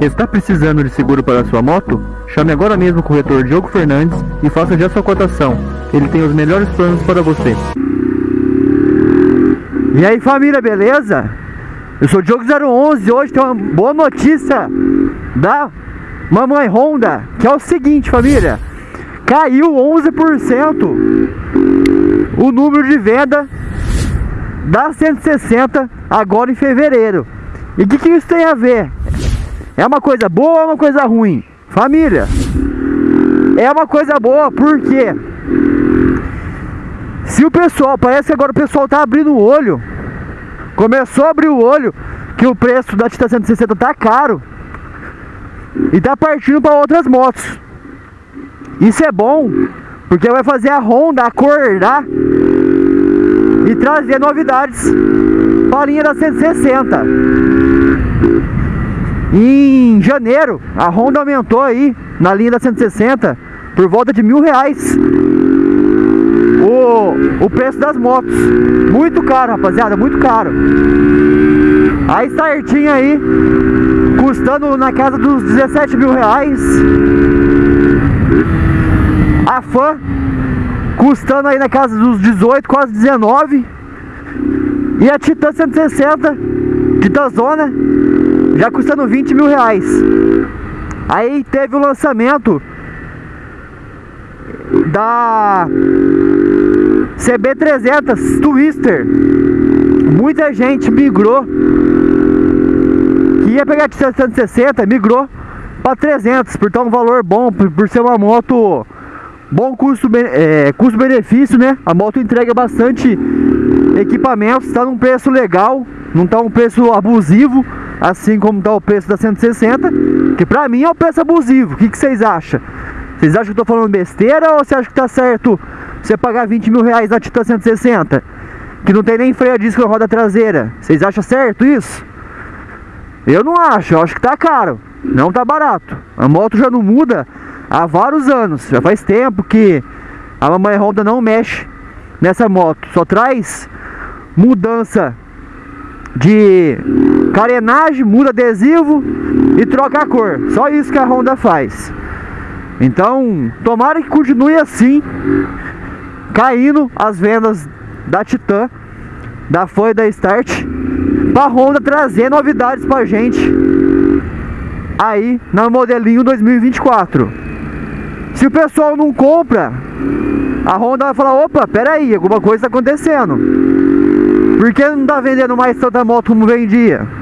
Está precisando de seguro para sua moto? Chame agora mesmo o corretor Diogo Fernandes e faça já sua cotação. Ele tem os melhores planos para você. E aí família, beleza? Eu sou o Diogo 011 hoje tem uma boa notícia da Mamãe Honda, que é o seguinte família, caiu 11% o número de venda da 160 agora em fevereiro. E o que, que isso tem a ver? É uma coisa boa ou é uma coisa ruim? Família, é uma coisa boa porque se o pessoal, parece que agora o pessoal tá abrindo o olho, começou a abrir o olho que o preço da Tita 160 tá caro e tá partindo para outras motos. Isso é bom, porque vai fazer a Honda acordar e trazer novidades para a linha da 160. Em janeiro, a Honda aumentou aí na linha da 160 por volta de mil reais o, o preço das motos. Muito caro, rapaziada, muito caro. A Startinha aí, custando na casa dos 17 mil reais. A Fan, custando aí na casa dos 18, quase 19. E a Titan 160, Titan Zona, já custando 20 mil reais. Aí teve o lançamento da CB300 Twister. Muita gente migrou que ia pegar de 160, migrou para 300, por ter um valor bom, por, ser uma moto bom custo é, custo benefício, né? A moto entrega bastante equipamentos, está num preço legal, não está um preço abusivo assim como está o preço da 160, que pra mim é o preço abusivo. O que, que vocês acham? Vocês acham que eu tô falando besteira ou você acha que tá certo você pagar 20 mil reais na Titan 160? Que não tem nem freio a disco na roda traseira. Vocês acham certo isso? Eu não acho, eu acho que tá caro. Não tá barato. A moto já não muda há vários anos. Já faz tempo que a mamãe Honda não mexe nessa moto. Só traz mudança de carenagem, muda adesivo e troca a cor. Só isso que a Honda faz. Então, tomara que continue assim, caindo as vendas da Titan, da Foi da Start, para Honda trazer novidades para gente aí no modelinho 2024. Se o pessoal não compra, a Honda vai falar, opa, peraí, alguma coisa está acontecendo. Por que não tá vendendo mais tanta moto como vendia?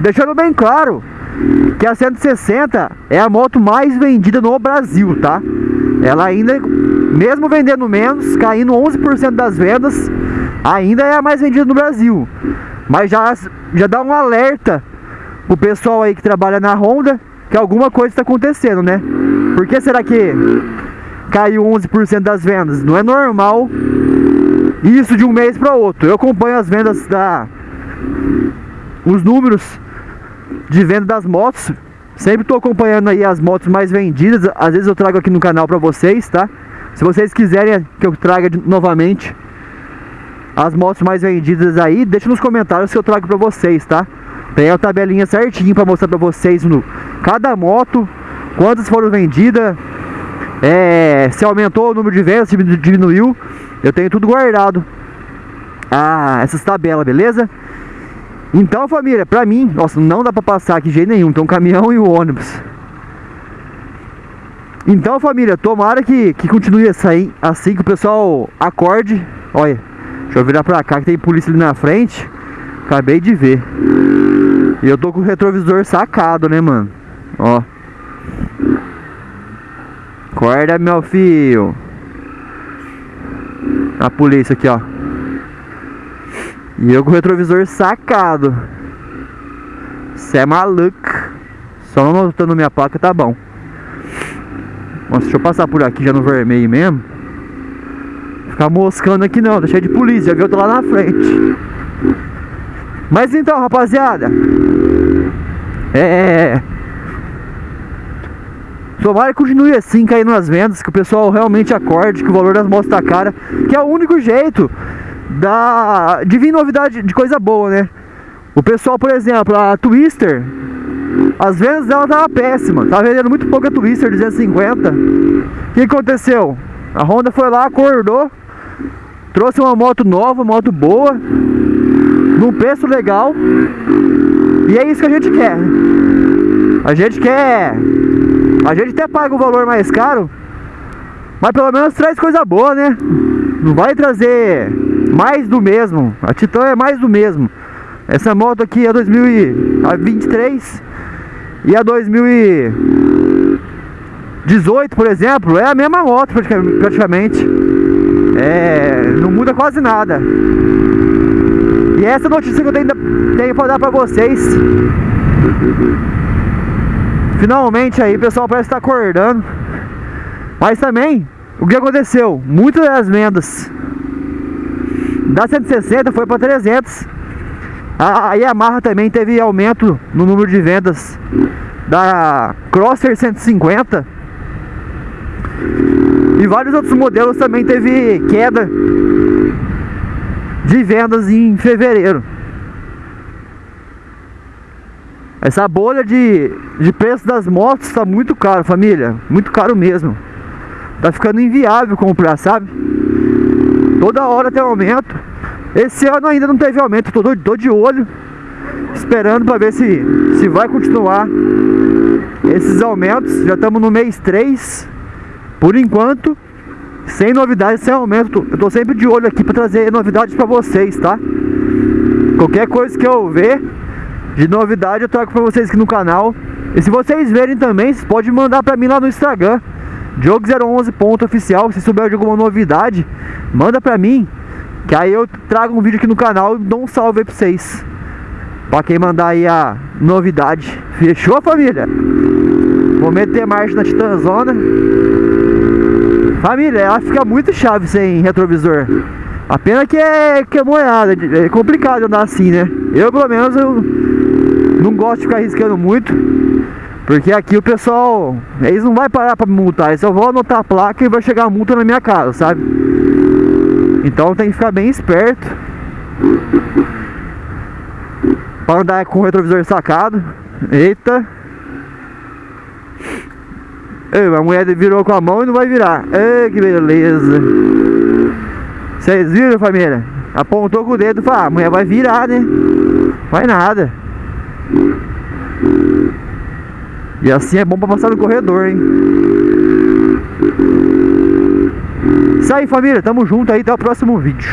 Deixando bem claro que a 160 é a moto mais vendida no Brasil, tá? Ela ainda, mesmo vendendo menos, caindo 11% das vendas, ainda é a mais vendida no Brasil. Mas já, já dá um alerta pro pessoal aí que trabalha na Honda que alguma coisa está acontecendo, né? Por que será que caiu 11% das vendas? Não é normal isso de um mês para outro. Eu acompanho as vendas da os números de venda das motos. Sempre estou acompanhando aí as motos mais vendidas. Às vezes eu trago aqui no canal para vocês, tá? Se vocês quiserem que eu traga novamente as motos mais vendidas aí, deixa nos comentários que eu trago para vocês, tá? Tem a tabelinha certinho para mostrar para vocês no cada moto, quantas foram vendidas, é, se aumentou o número de vendas, se diminuiu. Eu tenho tudo guardado. Ah, essas tabelas, beleza? Então, família, pra mim, nossa, não dá pra passar aqui de jeito nenhum. Tem um caminhão e um ônibus. Então, família, tomara que, que continue assim, assim que o pessoal acorde. Olha, deixa eu virar pra cá que tem polícia ali na frente. Acabei de ver. E eu tô com o retrovisor sacado, né, mano? Ó. Acorda, meu filho. A polícia aqui, ó. E eu com o retrovisor sacado. Você é maluco. Só não notando minha placa tá bom. Nossa, deixa eu passar por aqui já no vermelho mesmo. Ficar moscando aqui não, cheio de polícia, já viu? Eu tô lá na frente. Mas então, rapaziada. É. é, é. Tomara que continue assim, caindo nas vendas, que o pessoal realmente acorde, que o valor das motos tá cara, que é o único jeito da, de vir novidade de coisa boa, né? O pessoal, por exemplo, a Twister, As vendas dela tava péssima, tava vendendo muito pouca Twister 250. O que aconteceu? A Honda foi lá, acordou, trouxe uma moto nova, moto boa, num preço legal. E é isso que a gente quer. A gente quer. A gente até paga o valor mais caro, mas pelo menos traz coisa boa, né? Não vai trazer mais do mesmo. A Titan é mais do mesmo. Essa moto aqui é 2023 e a 2018, por exemplo, é a mesma moto praticamente. É, não muda quase nada. E essa notícia que eu tenho, tenho para dar para vocês. Finalmente aí, pessoal parece estar tá acordando. Mas também o que aconteceu? Muitas das vendas da 160 foi para 300. A Yamaha também teve aumento no número de vendas da Crosser 150. E vários outros modelos também teve queda de vendas em fevereiro. Essa bolha de, de preço das motos está muito caro, família. Muito caro mesmo. Tá ficando inviável comprar, sabe? Toda hora tem aumento. Esse ano ainda não teve aumento, tô, tô de olho, esperando para ver se, se vai continuar esses aumentos. Já estamos no mês 3, por enquanto, sem novidades, sem aumento. Eu tô sempre de olho aqui para trazer novidades para vocês, tá? Qualquer coisa que eu ver de novidade eu trago para vocês aqui no canal. E se vocês verem também, vocês podem mandar para mim lá no Instagram. Diogo011.oficial, se souber de alguma novidade, manda pra mim. Que aí eu trago um vídeo aqui no canal e dou um salve aí pra vocês. Pra quem mandar aí a novidade. Fechou, família? Vou meter marcha na Titanzona. Família, ela fica muito chave sem retrovisor. A pena que é, que é moeda, é complicado andar assim, né? Eu, pelo menos, eu não gosto de ficar arriscando muito. Porque aqui o pessoal, eles não vai parar pra me multar, eles só vão anotar a placa e vai chegar a multa na minha casa, sabe? Então tem que ficar bem esperto Para andar com o retrovisor sacado Eita Ei, a mulher virou com a mão e não vai virar Ei, que beleza Vocês viram, família? Apontou com o dedo e falou, ah, a mulher vai virar, né? Vai nada e assim é bom pra passar no corredor, hein? Isso aí, família. Tamo junto aí. Até o próximo vídeo.